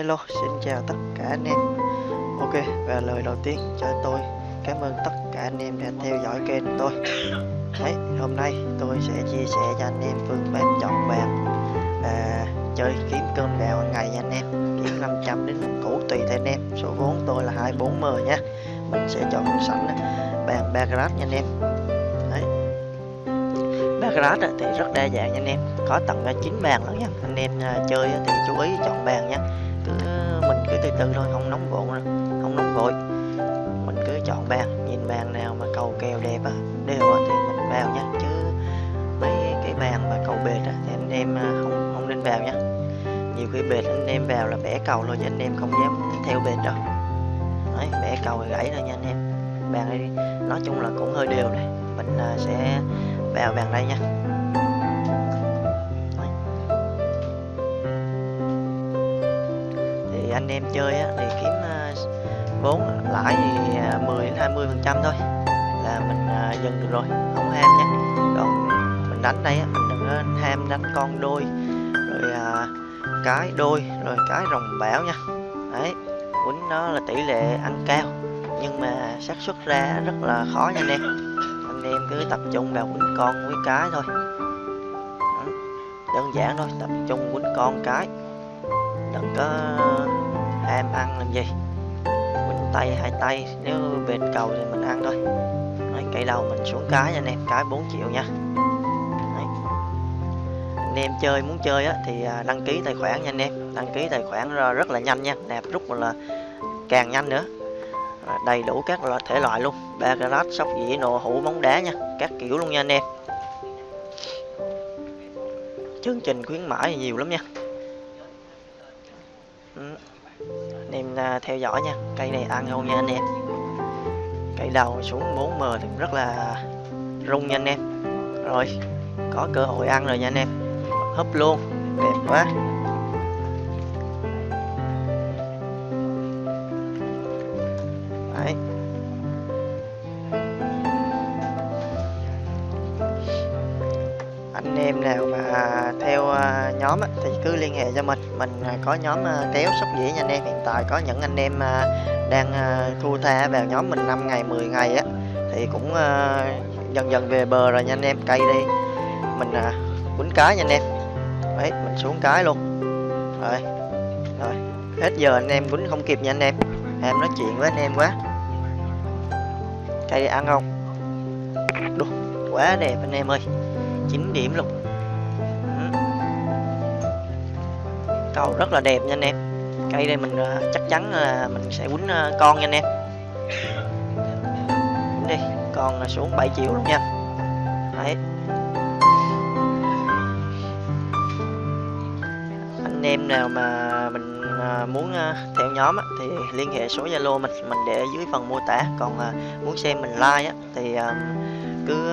Hello, xin chào tất cả anh em. Ok, và lời đầu tiên cho tôi. Cảm ơn tất cả anh em đã theo dõi kênh tôi. Đấy, hôm nay tôi sẽ chia sẻ cho anh em phương pháp chọn bàn và chơi kiếm cơm gạo hàng ngày nha anh em. Kiếm 500 đến 1 củ tùy theo anh em. Số vốn tôi là 240 nha Mình sẽ chọn sẵn bàn Bagrat nha anh em. Đấy. Bagrat thì rất đa dạng nha anh em. Có tận 9 bàn lắm nha. Anh em à, chơi thì chú ý chọn bàn nha cứ từ từ thôi, không nóng vội không nóng vội. Mình cứ chọn bàn, nhìn bàn nào mà cầu kèo đẹp á, đều á, thì mình vào nha. Chứ mấy cái bàn mà cầu bệt á, thì anh em à, không không nên vào nha. Nhiều khi bệt, anh em vào là bẻ cầu rồi chứ anh em không dám theo bệt đâu. Đấy, bẻ cầu thì gãy rồi nha anh em. Bàn đây nói chung là cũng hơi đều này. Mình à, sẽ vào bàn đây nha. Anh em chơi á, thì kiếm uh, vốn lãi thì ờ, uh, 10 đến 20 phần trăm thôi là mình uh, dừng được rồi không ham nhé. Còn mình đánh đây á, mình đừng có ham đánh con đôi rồi uh, cái đôi rồi cái rồng bão nha. Đấy quýnh nó là tỷ lệ ăn cao nhưng mà xác suất ra rất là khó nha anh em. Anh em cứ tập trung vào quýnh con với cái thôi. Đơn giản thôi tập trung quýnh con cái. Đừng có em ăn làm gì? Mình tay hai tay nếu bệt cầu thì mình ăn thôi. Đấy, cây đầu mình xuống cái nha anh em cái 4 triệu nha. Đấy. anh em chơi muốn chơi á, thì à, đăng ký tài khoản nha anh em. Đăng ký tài khoản rất là nhanh nha. Nạp rút là càng nhanh nữa. Đầy đủ các loại thể loại luôn. Ba carat sóc dĩa nổ hũ bóng đá nha. Các kiểu luôn nha anh em. Chương trình khuyến mãi nhiều lắm nha anh em à, theo dõi nha. Cây này ăn không nha anh em. Cây đầu xuống 4m thì rất là rung nha anh em. Rồi, có cơ hội ăn rồi nha anh em. Húp luôn. Đẹp quá. Em nào mà theo à, nhóm thì cứ liên hệ cho mình. Mình à, có nhóm à, kéo sóc dĩa nha anh em hiện tại. Có những anh em đang thu tha vào nhóm mình 5 ngày 10 ngày á, thì cũng dần dần về bờ rồi nha anh em. Cây đi. Mình quýnh cá nha anh em. Đấy, mình xuống cái luôn. Rồi rồi. Hết giờ anh em quýnh không kịp nha anh em. Em nói chuyện với anh em quá. Cây ăn không? Đúng quá đẹp anh em ơi. 9 điểm luôn. Cầu rất là đẹp nha anh em. Cây đây mình ờ, chắc chắn là mình sẽ quýnh ờ, con nha anh em. Quýnh đi, con xuống 7 triệu luôn nha. Đấy. Anh em nào mà mình ờ, muốn theo nhóm thì liên hệ số zalo mình mình để dưới phần mô tả. Còn muốn xem mình like thì cứ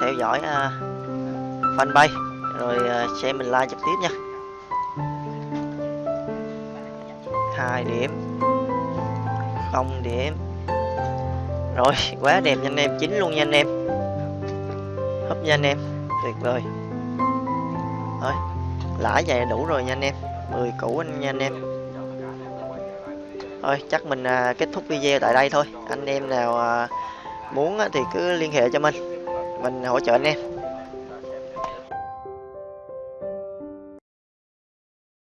theo dõi fanpage. Rồi ờ, uh, xem mình like trực tiếp nha. Hai điểm. Không điểm. Rồi quá đẹp nha anh em chín luôn nha anh em. Hấp nha anh em. Tuyệt vời. Thôi lãi vậy đủ rồi nha anh em. 10 củ anh nha anh em. Thôi chắc mình à, kết thúc video tại đây thôi. Anh em nào à, muốn thì cứ liên hệ cho mình. Mình hỗ trợ anh em.